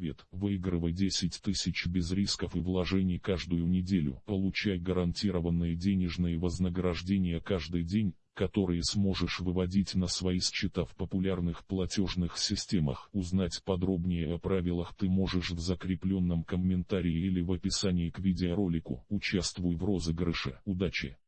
Привет, выигрывай 10 тысяч без рисков и вложений каждую неделю. Получай гарантированные денежные вознаграждения каждый день, которые сможешь выводить на свои счета в популярных платежных системах. Узнать подробнее о правилах ты можешь в закрепленном комментарии или в описании к видеоролику. Участвуй в розыгрыше. Удачи!